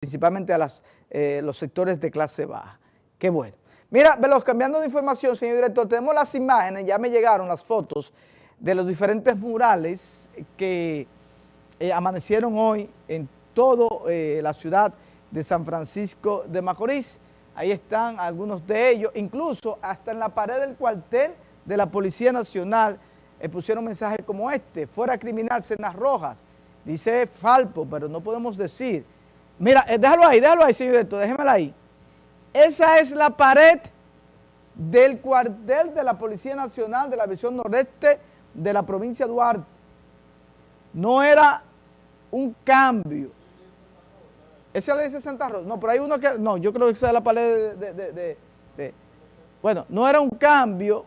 principalmente a eh, los sectores de clase baja. Qué bueno. Mira, Veloz, cambiando de información, señor director, tenemos las imágenes, ya me llegaron las fotos de los diferentes murales que eh, amanecieron hoy en toda eh, la ciudad de San Francisco de Macorís. Ahí están algunos de ellos, incluso hasta en la pared del cuartel de la Policía Nacional pusieron mensajes como este, fuera criminal, cenas rojas, dice Falpo, pero no podemos decir Mira, eh, déjalo ahí, déjalo ahí, señor director, déjemela ahí. Esa es la pared del cuartel de la Policía Nacional de la Visión Noreste de la provincia de Duarte. No era un cambio. ¿Esa es la de Santa Rosa? No, pero hay uno que... No, yo creo que esa es la pared de... bueno, no era un cambio,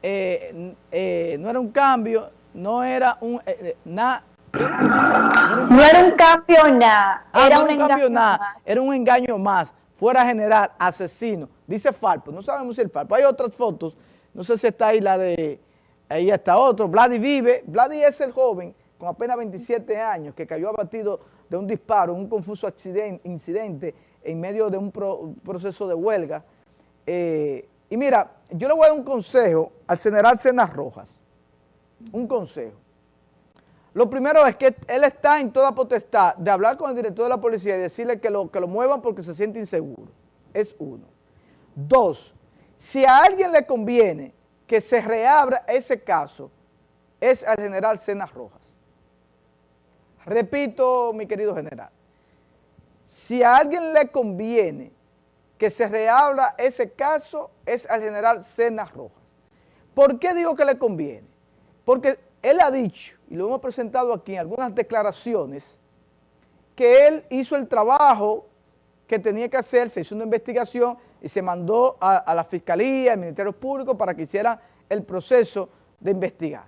eh, eh, no era un cambio, no era un... nada no era un cambio nada. Ah, era un, engaño más. Era un engaño más. Fuera general, asesino. Dice Falpo. No sabemos si el Falpo. Hay otras fotos. No sé si está ahí la de... Ahí está otro. Vladi vive. Vladi es el joven con apenas 27 años que cayó abatido de un disparo, un confuso accidente, incidente en medio de un, proceso de huelga. Eh, y mira, yo le voy a dar un consejo al general Cenas Rojas. Un consejo. Lo primero es que él está en toda potestad de hablar con el director de la policía y decirle que lo, que lo muevan porque se siente inseguro. Es uno. Dos, si a alguien le conviene que se reabra ese caso, es al general Cenas Rojas. Repito, mi querido general, si a alguien le conviene que se reabra ese caso, es al general Cenas Rojas. ¿Por qué digo que le conviene? Porque él ha dicho, y lo hemos presentado aquí en algunas declaraciones, que él hizo el trabajo que tenía que hacer, se hizo una investigación y se mandó a, la Fiscalía, al Ministerio Público para que hiciera el proceso de investigar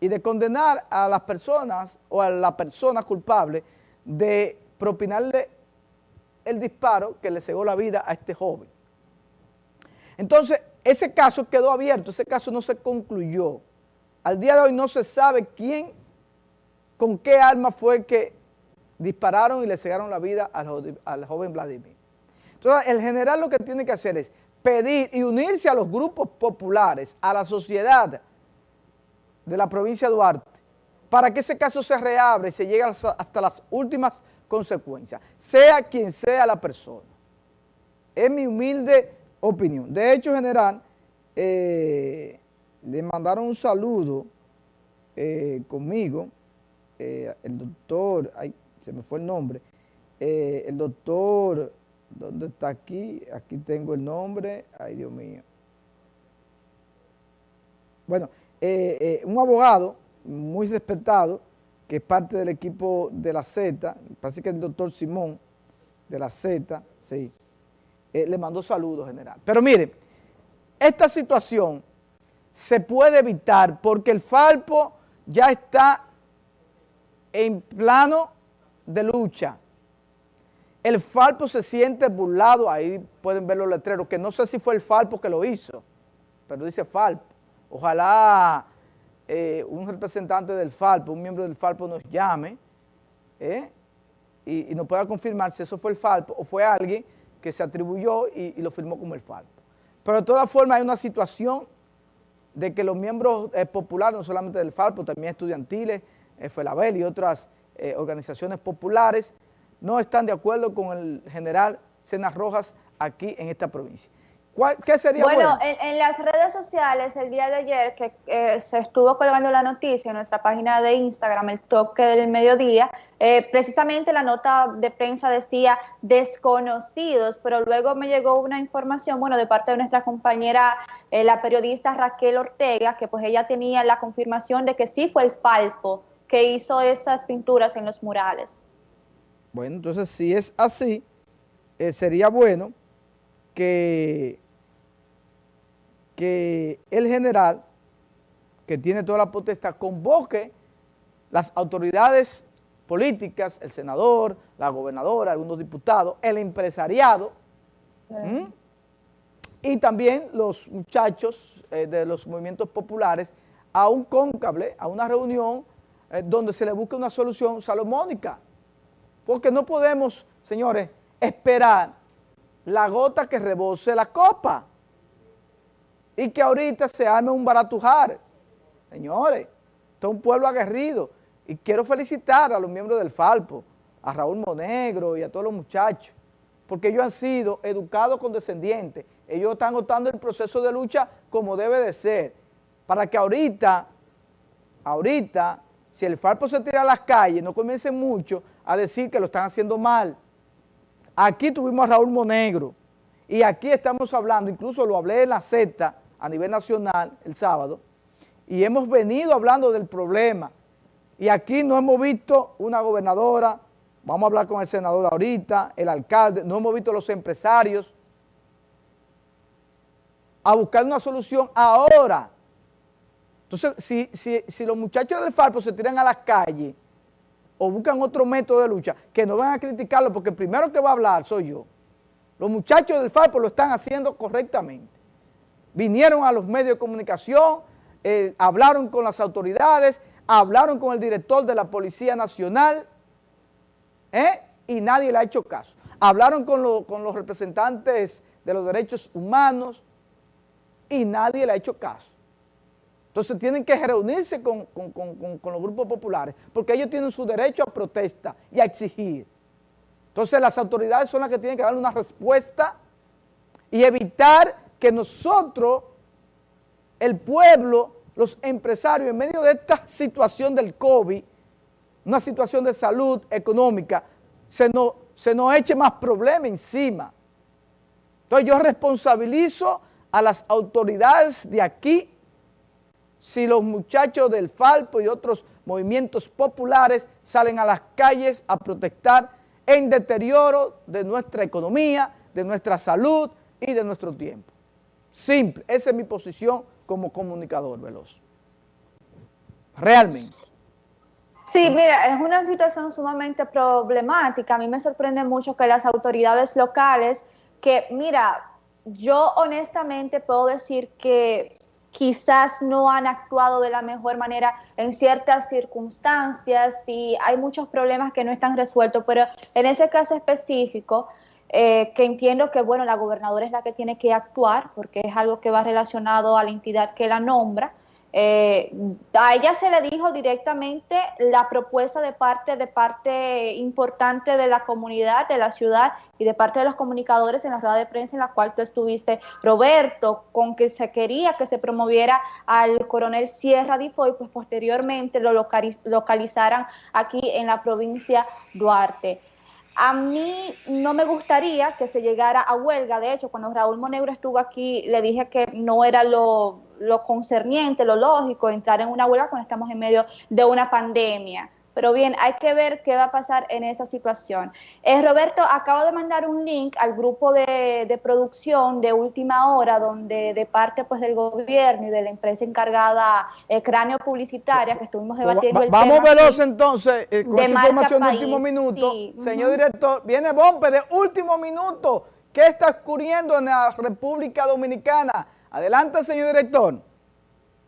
y de condenar a las personas o a la persona culpable de propinarle el disparo que le cegó la vida a este joven. Entonces, ese caso quedó abierto, ese caso no se concluyó. Al día de hoy no se sabe quién, con qué arma fue que dispararon y le cegaron la vida al, joven Vladimir. Entonces, el general lo que tiene que hacer es pedir y unirse a los grupos populares, a la sociedad de la provincia de Duarte, para que ese caso se reabra y se llegue hasta las últimas consecuencias, sea quien sea la persona. Es mi humilde opinión. De hecho, general, eh, le mandaron un saludo eh, conmigo, eh, el doctor, ay, se me fue el nombre, eh, el doctor, ¿dónde está aquí? Aquí tengo el nombre, ay Dios mío. Bueno, un abogado muy respetado, que es parte del equipo de la Z, parece que es el doctor Simón, de la Z, sí, le mandó saludos general. Pero mire, esta situación se puede evitar porque el Falpo ya está en plano de lucha. El Falpo se siente burlado, ahí pueden ver los letreros, que no sé si fue el Falpo que lo hizo, pero dice Falpo. Ojalá eh, un representante del Falpo, un miembro del Falpo nos llame eh, y, nos pueda confirmar si eso fue el Falpo o fue alguien que se atribuyó y, y lo firmó como el Falpo. Pero de todas formas hay una situación de que los miembros eh, populares, no solamente del FALPO, también estudiantiles, eh, FELABEL y otras eh, organizaciones populares, no están de acuerdo con el general Cenas Rojas aquí en esta provincia. ¿Qué sería bueno? Bueno, en, las redes sociales el día de ayer que eh, se estuvo colgando la noticia en nuestra página de Instagram, el toque del mediodía, eh, precisamente la nota de prensa decía desconocidos, pero luego me llegó una información, bueno, de parte de nuestra compañera, eh, la periodista Raquel Ortega, que pues ella tenía la confirmación de que sí fue el Falpo que hizo esas pinturas en los murales. Bueno, entonces si es así, sería bueno que que el general, que tiene toda la potestad, convoque las autoridades políticas, el senador, la gobernadora, algunos diputados, el empresariado, y también los muchachos eh, de los movimientos populares a un cóncable, a una reunión eh, donde se le busque una solución salomónica, porque no podemos señores, esperar la gota que rebose la copa y que ahorita se arme un baratujar. Señores, esto es un pueblo aguerrido y quiero felicitar a los miembros del Falpo, a Raúl Monegro y a todos los muchachos, porque ellos han sido educados condescendientes, ellos están optando el proceso de lucha como debe de ser, para que ahorita, ahorita, si el Falpo se tira a las calles, no comiencen mucho a decir que lo están haciendo mal. Aquí tuvimos a Raúl Monegro y aquí estamos hablando, incluso lo hablé en la Z, a nivel nacional el sábado y hemos venido hablando del problema y aquí no hemos visto una gobernadora, vamos a hablar con el senador ahorita, el alcalde, no hemos visto los empresarios a buscar una solución ahora. Entonces, si, si los muchachos del Falpo se tiran a las calles o buscan otro método de lucha, que no van a criticarlo porque el primero que va a hablar soy yo. Los muchachos del Falpo lo están haciendo correctamente vinieron a los medios de comunicación, eh, hablaron con las autoridades, hablaron con el director de la Policía Nacional ¿eh? y nadie le ha hecho caso. Hablaron con, los representantes de los derechos humanos y nadie le ha hecho caso. Entonces tienen que reunirse con, con, los grupos populares porque ellos tienen su derecho a protesta y a exigir. Entonces las autoridades son las que tienen que darle una respuesta y evitar que nosotros, el pueblo, los empresarios, en medio de esta situación del COVID, una situación de salud económica, se nos, se nos eche más problema encima. Entonces yo responsabilizo a las autoridades de aquí si los muchachos del Falpo y otros movimientos populares salen a las calles a protestar en deterioro de nuestra economía, de nuestra salud y de nuestro tiempo. Simple, esa es mi posición como comunicador veloz. Realmente. Sí, mira, es una situación sumamente problemática. A mí me sorprende mucho que las autoridades locales, que mira, yo honestamente puedo decir que quizás no han actuado de la mejor manera en ciertas circunstancias y hay muchos problemas que no están resueltos, pero en ese caso específico, eh, que entiendo que, bueno, la gobernadora es la que tiene que actuar porque es algo que va relacionado a la entidad que la nombra. Eh, a ella se le dijo directamente la propuesta de parte de parte importante de la comunidad, de la ciudad y de parte de los comunicadores en la rueda de prensa en la cual tú estuviste, Roberto, con que se quería que se promoviera al coronel Sierra Difoy, pues posteriormente lo localizaran aquí en la provincia Duarte. A mí no me gustaría que se llegara a huelga. De hecho, cuando Raúl Monegro estuvo aquí, le dije que no era lo, concerniente, lo lógico entrar en una huelga cuando estamos en medio de una pandemia. Pero bien, hay que ver qué va a pasar en esa situación. Eh, Roberto, acabo de mandar un link al grupo de, producción de última hora, donde de parte pues del gobierno y de la empresa encargada eh, Cráneo Publicitaria, que estuvimos debatiendo el Vamos veloz entonces eh, con esa información de último minuto. Señor director, viene Bompe de último minuto. ¿Qué está ocurriendo en la República Dominicana? Adelante, señor director.